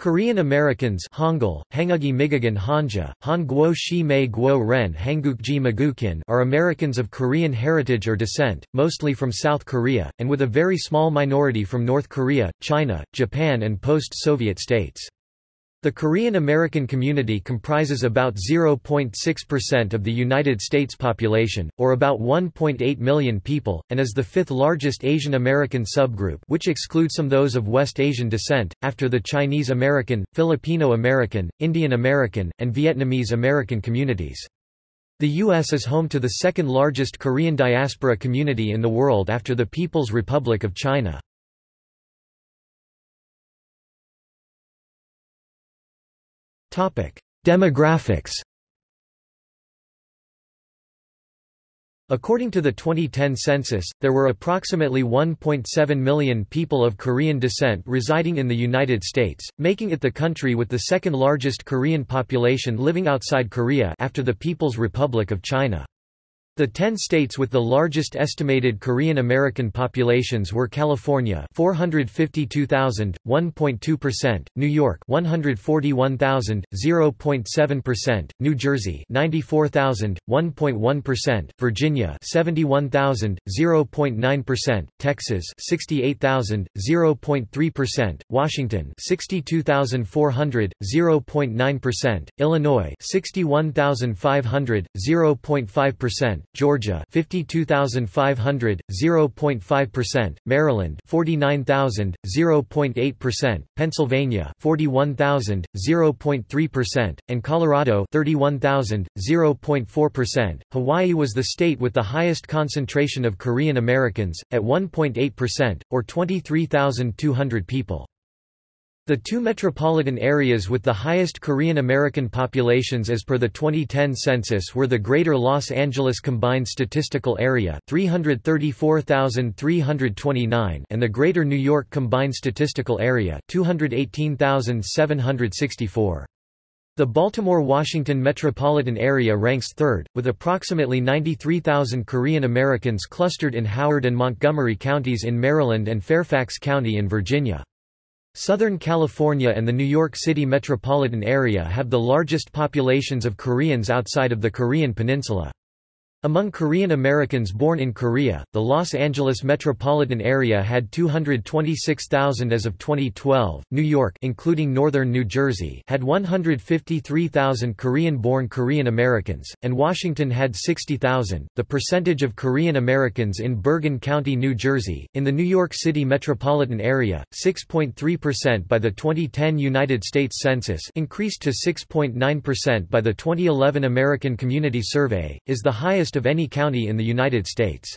Korean Americans Hangul, Hangugi Migagan Hanja, Han Guo Shi Mei Guo Ren are Americans of Korean heritage or descent, mostly from South Korea, and with a very small minority from North Korea, China, Japan and post-Soviet states. The Korean American community comprises about 0.6% of the United States population, or about 1.8 million people, and is the fifth largest Asian American subgroup which excludes some those of West Asian descent, after the Chinese American, Filipino American, Indian American, and Vietnamese American communities. The U.S. is home to the second largest Korean diaspora community in the world after the People's Republic of China. Demographics According to the 2010 census, there were approximately 1.7 million people of Korean descent residing in the United States, making it the country with the second largest Korean population living outside Korea after the People's Republic of China. The ten states with the largest estimated Korean American populations were California 452,000, 1.2%, New York 141,000, 0.7%, New Jersey 94,000, 1.1%, Virginia 71,000, 0.9%, Texas 68,000, 0.3%, Washington 62,400, 0.9%, Illinois 61,500, 0.5%, Georgia 52500 0.5% Maryland 49000 0.8% Pennsylvania 41000 0.3% and Colorado 31000 0.4% Hawaii was the state with the highest concentration of Korean Americans at 1.8% or 23200 people the two metropolitan areas with the highest Korean American populations as per the 2010 census were the Greater Los Angeles Combined Statistical Area 334,329 and the Greater New York Combined Statistical Area 218,764. The Baltimore-Washington metropolitan area ranks third, with approximately 93,000 Korean Americans clustered in Howard and Montgomery counties in Maryland and Fairfax County in Virginia. Southern California and the New York City metropolitan area have the largest populations of Koreans outside of the Korean peninsula. Among Korean Americans born in Korea, the Los Angeles metropolitan area had 226,000 as of 2012. New York, including northern New Jersey, had 153,000 Korean-born Korean Americans, and Washington had 60,000. The percentage of Korean Americans in Bergen County, New Jersey, in the New York City metropolitan area, 6.3% by the 2010 United States Census, increased to 6.9% by the 2011 American Community Survey, is the highest of any county in the United States.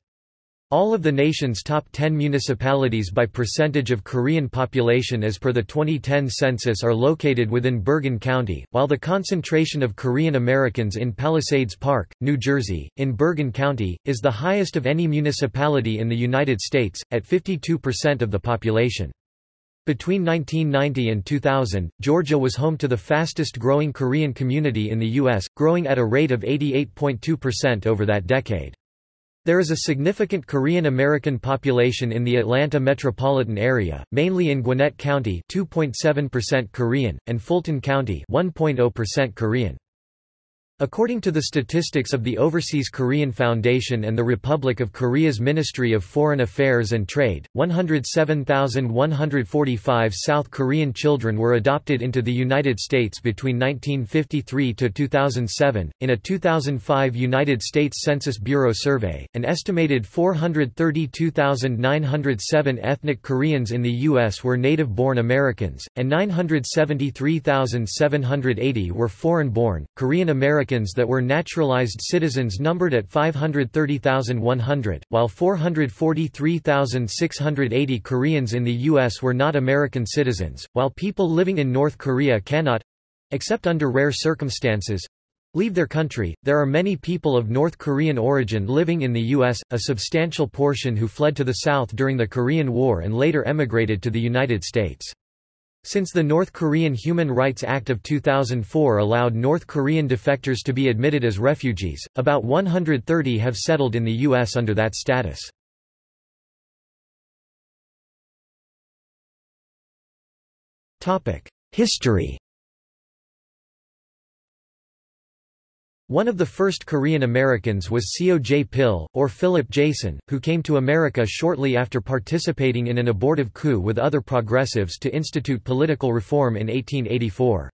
All of the nation's top 10 municipalities by percentage of Korean population as per the 2010 census are located within Bergen County, while the concentration of Korean Americans in Palisades Park, New Jersey, in Bergen County, is the highest of any municipality in the United States, at 52% of the population. Between 1990 and 2000, Georgia was home to the fastest growing Korean community in the U.S., growing at a rate of 88.2% over that decade. There is a significant Korean American population in the Atlanta metropolitan area, mainly in Gwinnett County 2.7% Korean, and Fulton County 1.0% Korean. According to the statistics of the Overseas Korean Foundation and the Republic of Korea's Ministry of Foreign Affairs and Trade, 107,145 South Korean children were adopted into the United States between 1953 to 2007. In a 2005 United States Census Bureau survey, an estimated 432,907 ethnic Koreans in the U.S. were native-born Americans, and 973,780 were foreign-born, Korean Americans Americans that were naturalized citizens numbered at 530,100, while 443,680 Koreans in the U.S. were not American citizens, while people living in North Korea cannot—except under rare circumstances, leave their country. There are many people of North Korean origin living in the U.S., a substantial portion who fled to the South during the Korean War and later emigrated to the United States. Since the North Korean Human Rights Act of 2004 allowed North Korean defectors to be admitted as refugees, about 130 have settled in the U.S. under that status. History One of the first Korean Americans was Seo Jae-pil, or Philip Jaisohn, who came to America shortly after participating in an abortive coup with other progressives to institute political reform in 1884.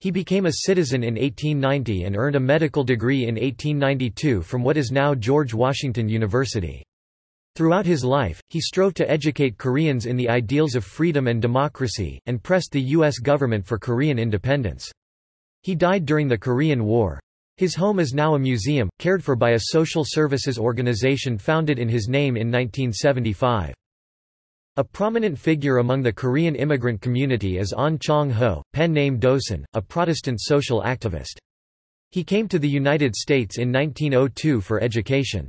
He became a citizen in 1890 and earned a medical degree in 1892 from what is now George Washington University. Throughout his life, he strove to educate Koreans in the ideals of freedom and democracy, and pressed the U.S. government for Korean independence. He died during the Korean War. His home is now a museum, cared for by a social services organization founded in his name in 1975. A prominent figure among the Korean immigrant community is Ahn Chang-ho, pen name Dosan, a Protestant social activist. He came to the United States in 1902 for education.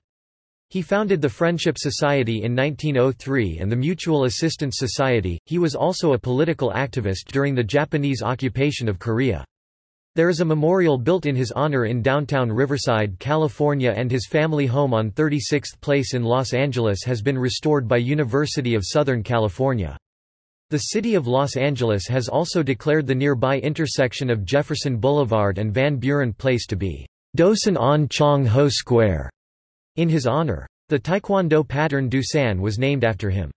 He founded the Friendship Society in 1903 and the Mutual Assistance Society. He was also a political activist during the Japanese occupation of Korea. There is a memorial built in his honor in downtown Riverside, California and his family home on 36th Place in Los Angeles has been restored by University of Southern California. The city of Los Angeles has also declared the nearby intersection of Jefferson Boulevard and Van Buren Place to be Dosan Ahn Chang Ho Square in his honor. The Taekwondo pattern Dosan was named after him.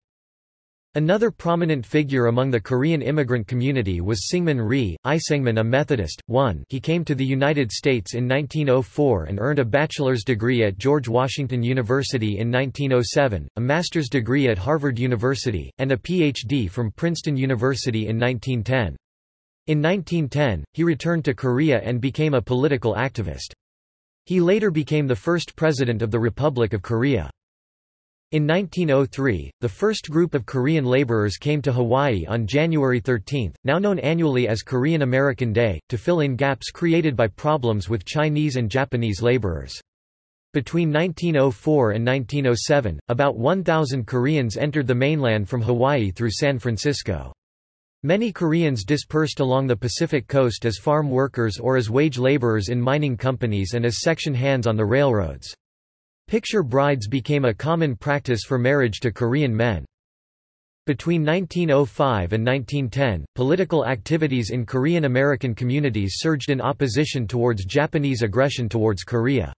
Another prominent figure among the Korean immigrant community was Syngman Rhee, I Syngman a Methodist. 1 He came to the United States in 1904 and earned a bachelor's degree at George Washington University in 1907, a master's degree at Harvard University, and a Ph.D. from Princeton University in 1910. In 1910, he returned to Korea and became a political activist. He later became the first president of the Republic of Korea. In 1903, the first group of Korean laborers came to Hawaii on January 13, now known annually as Korean American Day, to fill in gaps created by problems with Chinese and Japanese laborers. Between 1904 and 1907, about 1,000 Koreans entered the mainland from Hawaii through San Francisco. Many Koreans dispersed along the Pacific coast as farm workers or as wage laborers in mining companies and as section hands on the railroads. Picture brides became a common practice for marriage to Korean men. Between 1905 and 1910, political activities in Korean American communities surged in opposition towards Japanese aggression towards Korea.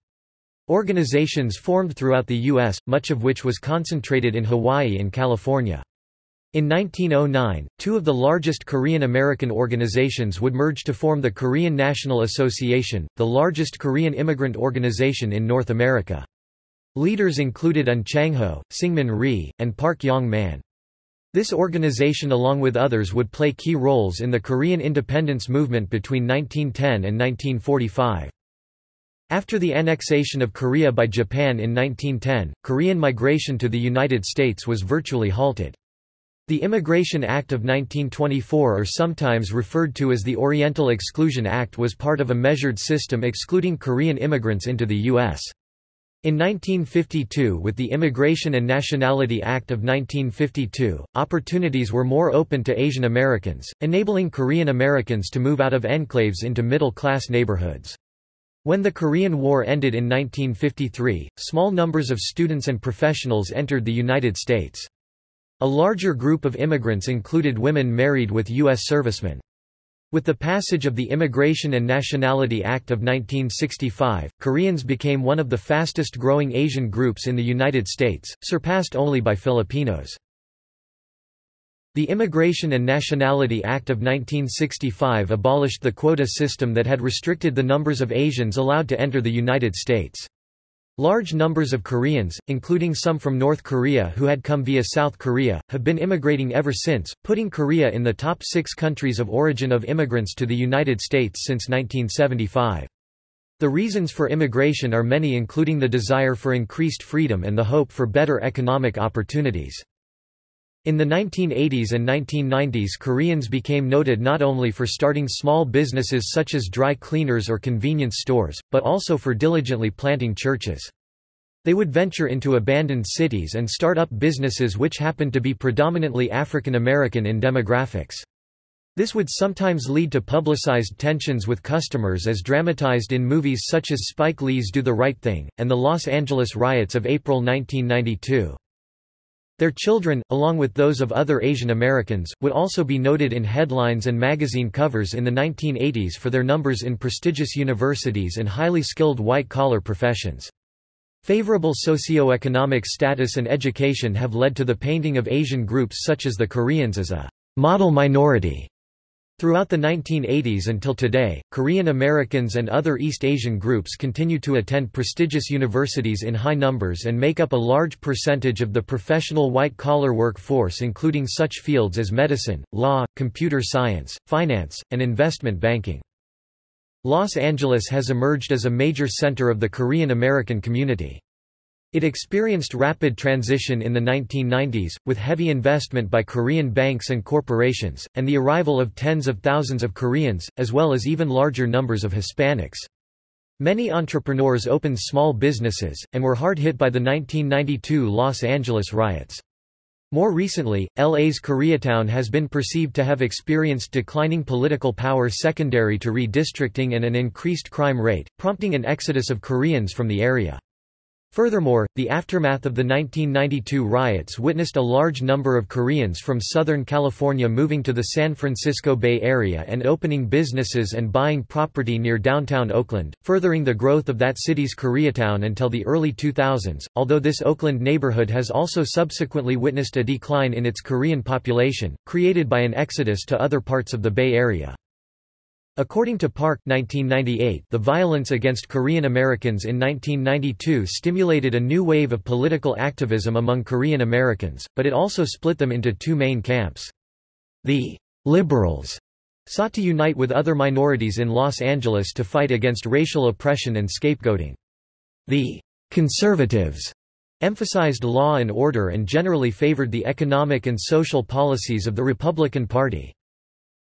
Organizations formed throughout the U.S., much of which was concentrated in Hawaii and California. In 1909, two of the largest Korean American organizations would merge to form the Korean National Association, the largest Korean immigrant organization in North America. Leaders included Ahn Chang-ho, Syngman Rhee, and Park Yong-man. This organization along with others would play key roles in the Korean independence movement between 1910 and 1945. After the annexation of Korea by Japan in 1910, Korean migration to the United States was virtually halted. The Immigration Act of 1924 or sometimes referred to as the Oriental Exclusion Act was part of a measured system excluding Korean immigrants into the U.S. In 1952 with the Immigration and Nationality Act of 1952, opportunities were more open to Asian Americans, enabling Korean Americans to move out of enclaves into middle-class neighborhoods. When the Korean War ended in 1953, small numbers of students and professionals entered the United States. A larger group of immigrants included women married with U.S. servicemen. With the passage of the Immigration and Nationality Act of 1965, Koreans became one of the fastest growing Asian groups in the United States, surpassed only by Filipinos. The Immigration and Nationality Act of 1965 abolished the quota system that had restricted the numbers of Asians allowed to enter the United States. Large numbers of Koreans, including some from North Korea who had come via South Korea, have been immigrating ever since, putting Korea in the top six countries of origin of immigrants to the United States since 1975. The reasons for immigration are many including the desire for increased freedom and the hope for better economic opportunities. In the 1980s and 1990s Koreans became noted not only for starting small businesses such as dry cleaners or convenience stores, but also for diligently planting churches. They would venture into abandoned cities and start up businesses which happened to be predominantly African American in demographics. This would sometimes lead to publicized tensions with customers as dramatized in movies such as Spike Lee's Do the Right Thing, and the Los Angeles riots of April 1992. Their children, along with those of other Asian Americans, would also be noted in headlines and magazine covers in the 1980s for their numbers in prestigious universities and highly skilled white-collar professions. Favorable socio-economic status and education have led to the painting of Asian groups such as the Koreans as a model minority Throughout the 1980s until today, Korean Americans and other East Asian groups continue to attend prestigious universities in high numbers and make up a large percentage of the professional white-collar workforce including such fields as medicine, law, computer science, finance, and investment banking. Los Angeles has emerged as a major center of the Korean American community. It experienced rapid transition in the 1990s, with heavy investment by Korean banks and corporations, and the arrival of tens of thousands of Koreans, as well as even larger numbers of Hispanics. Many entrepreneurs opened small businesses, and were hard hit by the 1992 Los Angeles riots. More recently, LA's Koreatown has been perceived to have experienced declining political power secondary to redistricting and an increased crime rate, prompting an exodus of Koreans from the area. Furthermore, the aftermath of the 1992 riots witnessed a large number of Koreans from Southern California moving to the San Francisco Bay Area and opening businesses and buying property near downtown Oakland, furthering the growth of that city's Koreatown until the early 2000s, although this Oakland neighborhood has also subsequently witnessed a decline in its Korean population, created by an exodus to other parts of the Bay Area. According to Park 1998, the violence against Korean Americans in 1992 stimulated a new wave of political activism among Korean Americans, but it also split them into two main camps. The liberals sought to unite with other minorities in Los Angeles to fight against racial oppression and scapegoating. The conservatives emphasized law and order and generally favored the economic and social policies of the Republican Party.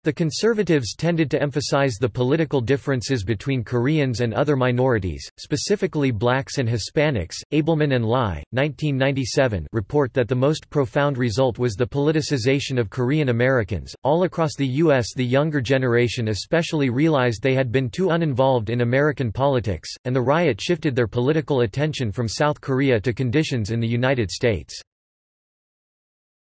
The conservatives tended to emphasize the political differences between Koreans and other minorities, specifically blacks and Hispanics. Abelmann and Lai, 1997, report that the most profound result was the politicization of Korean Americans. All across the U.S., the younger generation especially realized they had been too uninvolved in American politics, and the riot shifted their political attention from South Korea to conditions in the United States.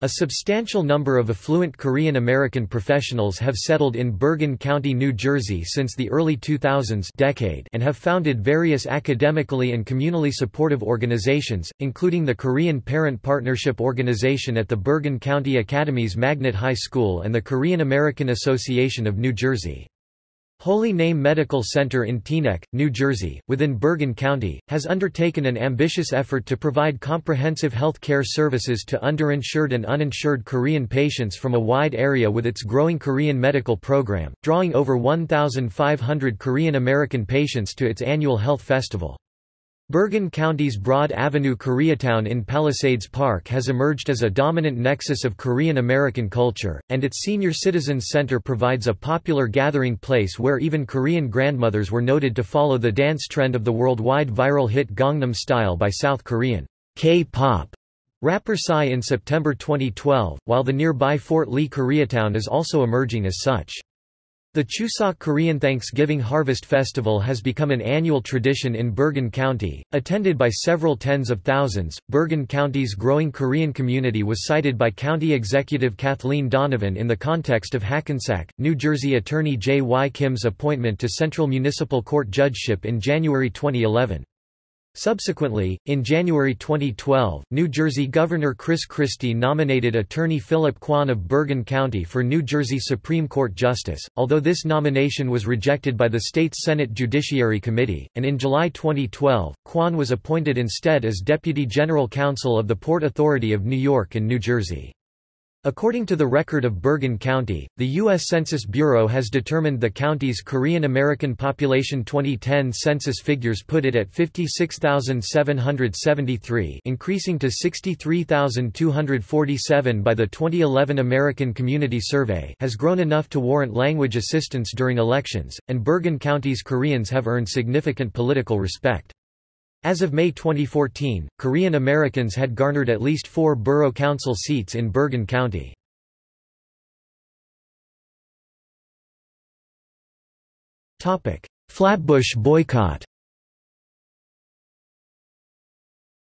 A substantial number of affluent Korean American professionals have settled in Bergen County, New Jersey since the early 2000s decade and have founded various academically and communally supportive organizations, including the Korean Parent Partnership Organization at the Bergen County Academies Magnet High School and the Korean American Association of New Jersey. Holy Name Medical Center in Teaneck, New Jersey, within Bergen County, has undertaken an ambitious effort to provide comprehensive health care services to underinsured and uninsured Korean patients from a wide area with its growing Korean medical program, drawing over 1,500 Korean American patients to its annual health festival. Bergen County's Broad Avenue Koreatown in Palisades Park has emerged as a dominant nexus of Korean American culture, and its Senior Citizens Center provides a popular gathering place where even Korean grandmothers were noted to follow the dance trend of the worldwide viral hit Gangnam Style by South Korean K-pop rapper Psy in September 2012, while the nearby Fort Lee Koreatown is also emerging as such. The Chuseok Korean Thanksgiving Harvest Festival has become an annual tradition in Bergen County, attended by several tens of thousands. Bergen County's growing Korean community was cited by County Executive Kathleen Donovan in the context of Hackensack, New Jersey attorney J. Y. Kim's appointment to Central Municipal Court judgeship in January 2011. Subsequently, in January 2012, New Jersey Governor Chris Christie nominated attorney Phillip Kwon of Bergen County for New Jersey Supreme Court Justice, although this nomination was rejected by the state's Senate Judiciary Committee, and in July 2012, Kwon was appointed instead as Deputy General Counsel of the Port Authority of New York and New Jersey. According to the record of Bergen County, the U.S. Census Bureau has determined the county's Korean American population 2010 census figures put it at 56,773 increasing to 63,247 by the 2011 American Community Survey has grown enough to warrant language assistance during elections, and Bergen County's Koreans have earned significant political respect. As of May 2014, Korean Americans had garnered at least four borough council seats in Bergen County. Flatbush boycott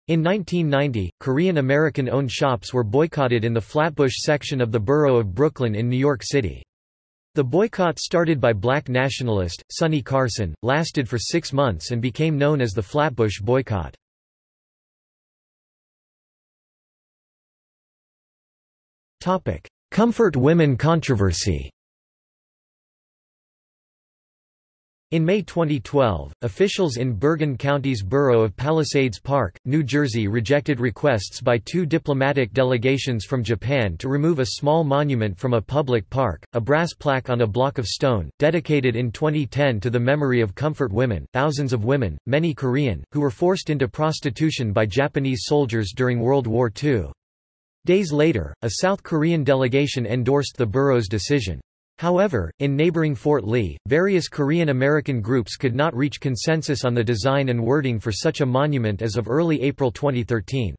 In 1990, Korean American-owned shops were boycotted in the Flatbush section of the borough of Brooklyn in New York City. The boycott started by black nationalist, Sonny Carson, lasted for six months and became known as the Flatbush boycott. Comfort women controversy In May 2012, officials in Bergen County's borough of Palisades Park, New Jersey rejected requests by two diplomatic delegations from Japan to remove a small monument from a public park, a brass plaque on a block of stone, dedicated in 2010 to the memory of comfort women, thousands of women, many Korean, who were forced into prostitution by Japanese soldiers during World War II. Days later, a South Korean delegation endorsed the borough's decision. However, in neighboring Fort Lee, various Korean American groups could not reach consensus on the design and wording for such a monument as of early April 2013.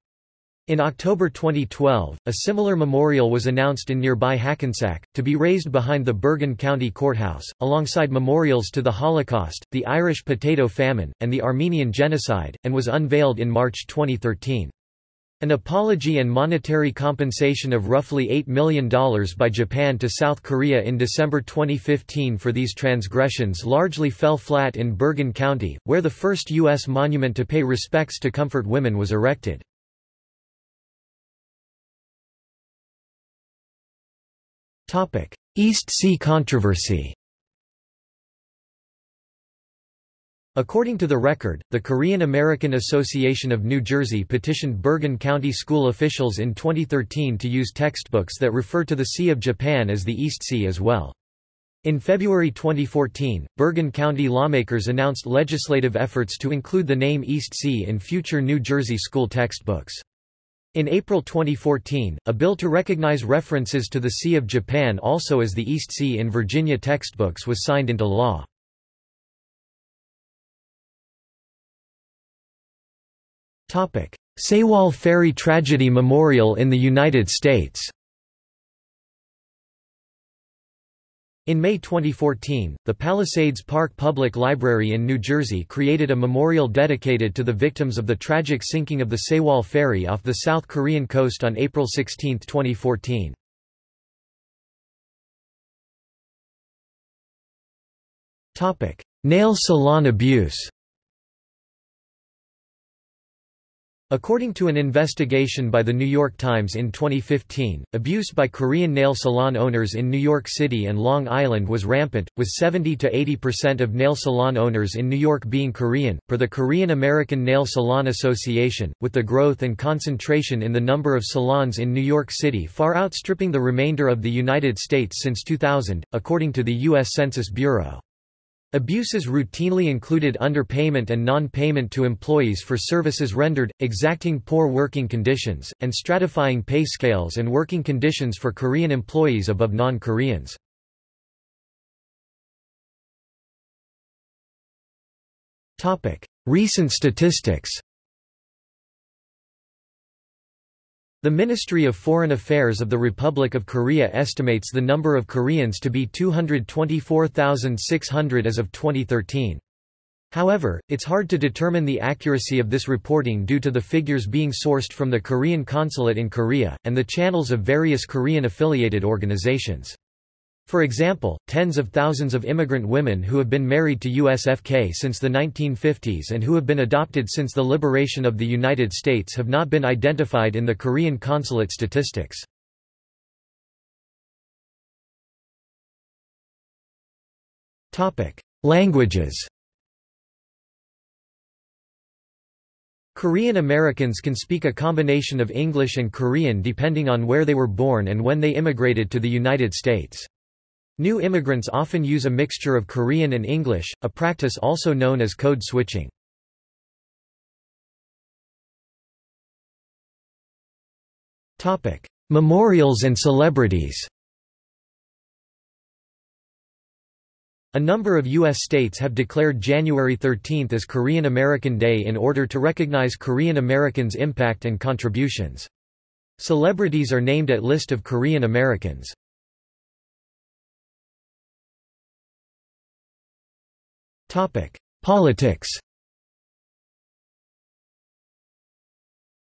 In October 2012, a similar memorial was announced in nearby Hackensack, to be raised behind the Bergen County Courthouse, alongside memorials to the Holocaust, the Irish potato famine, and the Armenian Genocide, and was unveiled in March 2013. An apology and monetary compensation of roughly $8 million by Japan to South Korea in December 2015 for these transgressions largely fell flat in Bergen County, where the first U.S. monument to pay respects to comfort women was erected. East Sea controversy According to the record, the Korean American Association of New Jersey petitioned Bergen County school officials in 2013 to use textbooks that refer to the Sea of Japan as the East Sea as well. In February 2014, Bergen County lawmakers announced legislative efforts to include the name East Sea in future New Jersey school textbooks. In April 2014, a bill to recognize references to the Sea of Japan also as the East Sea in Virginia textbooks was signed into law. Sewol Ferry Tragedy Memorial in the United States. In May 2014, the Palisades Park Public Library in New Jersey created a memorial dedicated to the victims of the tragic sinking of the Sewol Ferry off the South Korean coast on April 16, 2014. Nail salon abuse According to an investigation by The New York Times in 2015, abuse by Korean nail salon owners in New York City and Long Island was rampant, with 70 to 80% of nail salon owners in New York being Korean, per the Korean American Nail Salon Association, with the growth and concentration in the number of salons in New York City far outstripping the remainder of the United States since 2000, according to the U.S. Census Bureau. Abuses routinely included underpayment and non-payment to employees for services rendered, exacting poor working conditions, and stratifying pay scales and working conditions for Korean employees above non-Koreans. Recent statistics The Ministry of Foreign Affairs of the Republic of Korea estimates the number of Koreans to be 224,600 as of 2013. However, it's hard to determine the accuracy of this reporting due to the figures being sourced from the Korean consulate in Korea, and the channels of various Korean-affiliated organizations. For example, tens of thousands of immigrant women who have been married to USFK since the 1950s and who have been adopted since the liberation of the United States have not been identified in the Korean consulate statistics. Languages Korean Americans can speak a combination of English and Korean depending on where they were born and when they immigrated to the United States. New immigrants often use a mixture of Korean and English, a practice also known as code switching. Memorials and celebrities A number of U.S. states have declared January 13 as Korean American Day in order to recognize Korean Americans' impact and contributions. Celebrities are named at list of Korean Americans. Politics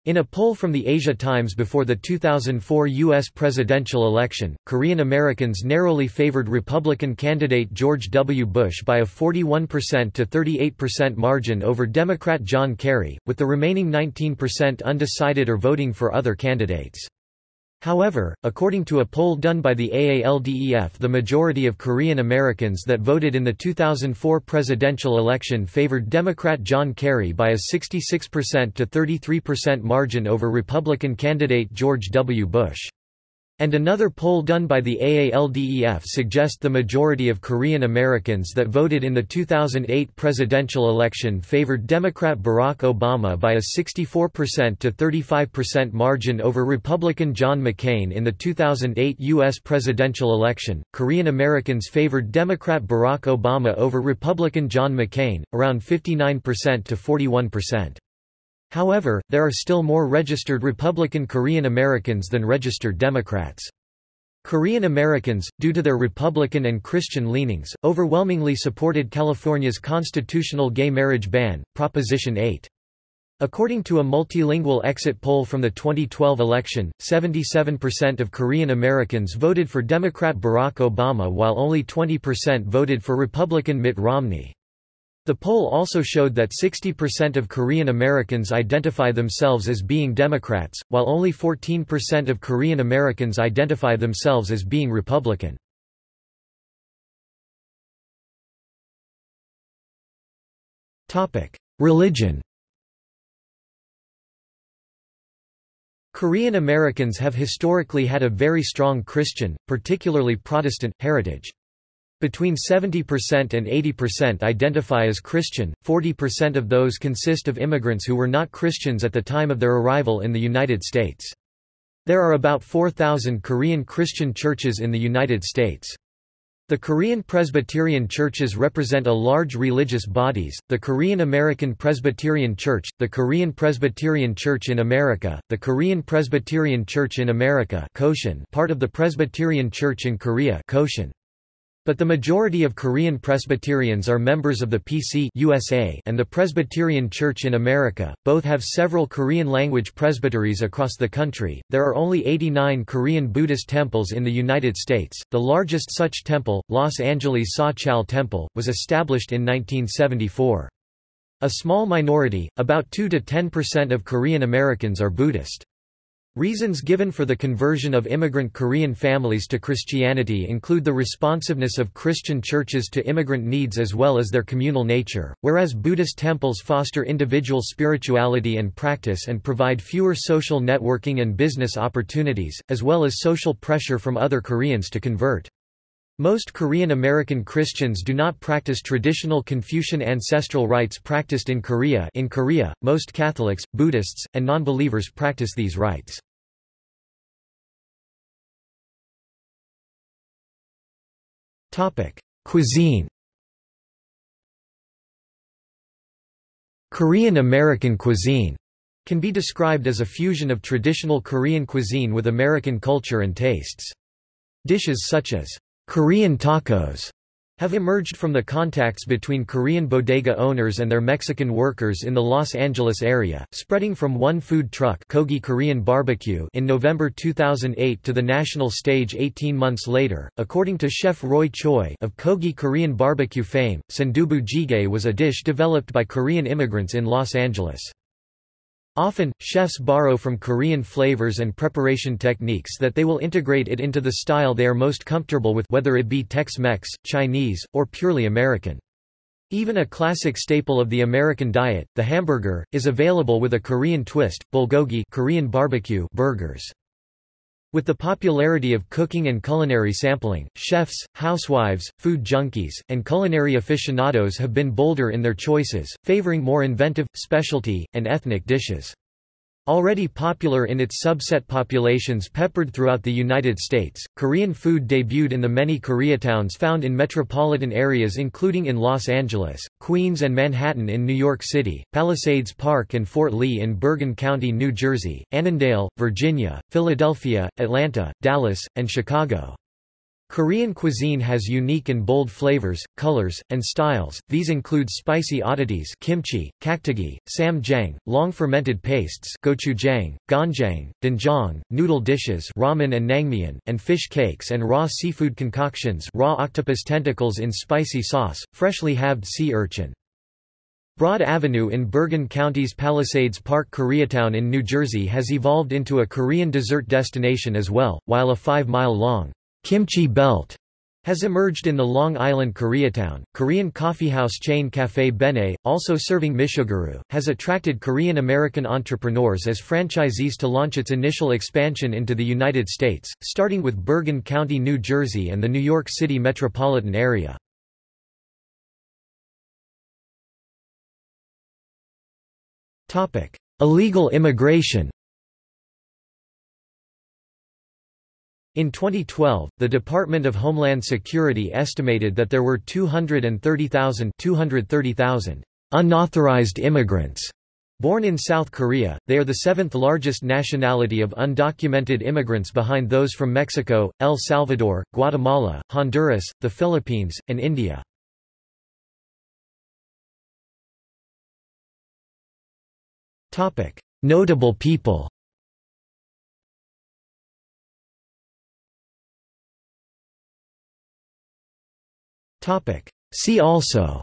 In a poll from the Asia Times before the 2004 U.S. presidential election, Korean Americans narrowly favored Republican candidate George W. Bush by a 41% to 38% margin over Democrat John Kerry, with the remaining 19% undecided or voting for other candidates. However, according to a poll done by the AALDEF the majority of Korean Americans that voted in the 2004 presidential election favored Democrat John Kerry by a 66% to 33% margin over Republican candidate George W. Bush. And another poll done by the AALDEF suggest the majority of Korean Americans that voted in the 2008 presidential election favored Democrat Barack Obama by a 64% to 35% margin over Republican John McCain in the 2008 U.S. presidential election. Korean Americans favored Democrat Barack Obama over Republican John McCain, around 59% to 41%. However, there are still more registered Republican Korean Americans than registered Democrats. Korean Americans, due to their Republican and Christian leanings, overwhelmingly supported California's constitutional gay marriage ban, Proposition 8. According to a multilingual exit poll from the 2012 election, 77% of Korean Americans voted for Democrat Barack Obama while only 20% voted for Republican Mitt Romney. The poll also showed that 60% of Korean Americans identify themselves as being Democrats, while only 14% of Korean Americans identify themselves as being Republican. Religion Korean Americans have historically had a very strong Christian, particularly Protestant, heritage. Between 70% and 80% identify as Christian, 40% of those consist of immigrants who were not Christians at the time of their arrival in the United States. There are about 4,000 Korean Christian churches in the United States. The Korean Presbyterian churches represent a large religious bodies, the Korean American Presbyterian Church, the Korean Presbyterian Church in America, the Korean Presbyterian Church in America part of the Presbyterian Church in Korea but the majority of Korean Presbyterians are members of the PC USA and the Presbyterian Church in America. Both have several Korean language presbyteries across the country. There are only 89 Korean Buddhist temples in the United States. The largest such temple, Los Angeles Sachal Temple, was established in 1974. A small minority, about 2 to 10% of Korean Americans are Buddhist. Reasons given for the conversion of immigrant Korean families to Christianity include the responsiveness of Christian churches to immigrant needs as well as their communal nature, whereas Buddhist temples foster individual spirituality and practice and provide fewer social networking and business opportunities, as well as social pressure from other Koreans to convert. Most Korean American Christians do not practice traditional Confucian ancestral rites practiced in Korea in Korea, most Catholics, Buddhists, and non-believers practice these rites. Cuisine Korean American cuisine can be described as a fusion of traditional Korean cuisine with American culture and tastes. Dishes such as Korean tacos have emerged from the contacts between Korean bodega owners and their Mexican workers in the Los Angeles area, spreading from one food truck Kogi Korean Barbecue in November 2008 to the national stage 18 months later. According to chef Roy Choi of Kogi Korean barbecue fame, Sundubu jjigae was a dish developed by Korean immigrants in Los Angeles. Often, chefs borrow from Korean flavors and preparation techniques that they will integrate it into the style they are most comfortable with whether it be Tex-Mex, Chinese, or purely American. Even a classic staple of the American diet, the hamburger, is available with a Korean twist, bulgogi Korean barbecue burgers. With the popularity of cooking and culinary sampling, chefs, housewives, food junkies, and culinary aficionados have been bolder in their choices, favoring more inventive, specialty, and ethnic dishes. Already popular in its subset populations peppered throughout the United States, Korean food debuted in the many Koreatowns found in metropolitan areas including in Los Angeles, Queens and Manhattan in New York City, Palisades Park and Fort Lee in Bergen County, New Jersey, Annandale, Virginia, Philadelphia, Atlanta, Dallas, and Chicago. Korean cuisine has unique and bold flavors, colors, and styles. These include spicy oddities kimchi, kkakdugi, ssamjang, long fermented pastes gochujang, ganjang, doenjang, noodle dishes ramen and naengmyeon, and fish cakes and raw seafood concoctions raw octopus tentacles in spicy sauce, freshly halved sea urchin. Broad Avenue in Bergen County's Palisades Park Koreatown in New Jersey has evolved into a Korean dessert destination as well, while a five-mile-long Kimchi Belt has emerged in the Long Island Koreatown. Korean coffeehouse chain Café Bene, also serving misugaru, has attracted Korean American entrepreneurs as franchisees to launch its initial expansion into the United States, starting with Bergen County, New Jersey and the New York City metropolitan area. Illegal immigration In 2012, the Department of Homeland Security estimated that there were 230,000 230,000 unauthorized immigrants born in South Korea. They are the seventh largest nationality of undocumented immigrants behind those from Mexico, El Salvador, Guatemala, Honduras, the Philippines, and India. Notable people See also.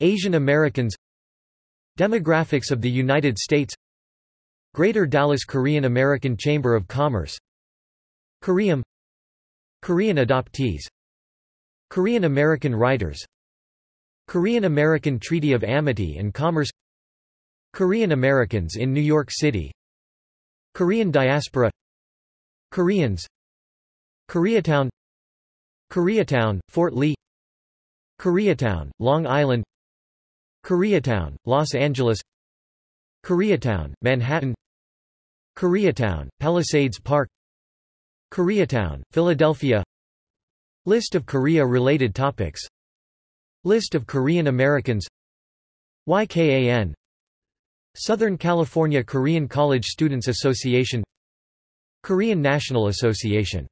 Asian Americans. Demographics of the United States. Greater Dallas Korean American Chamber of Commerce. Koream Korean adoptees. Korean American writers. Korean American Treaty of Amity and Commerce. Korean Americans in New York City. Korean diaspora. Koreans Koreatown Koreatown, Fort Lee Koreatown, Long Island Koreatown, Los Angeles Koreatown, Manhattan Koreatown, Palisades Park Koreatown, Philadelphia. List of Korea-related topics. List of Korean Americans. YKAN Southern California Korean College Students Association. Korean National Association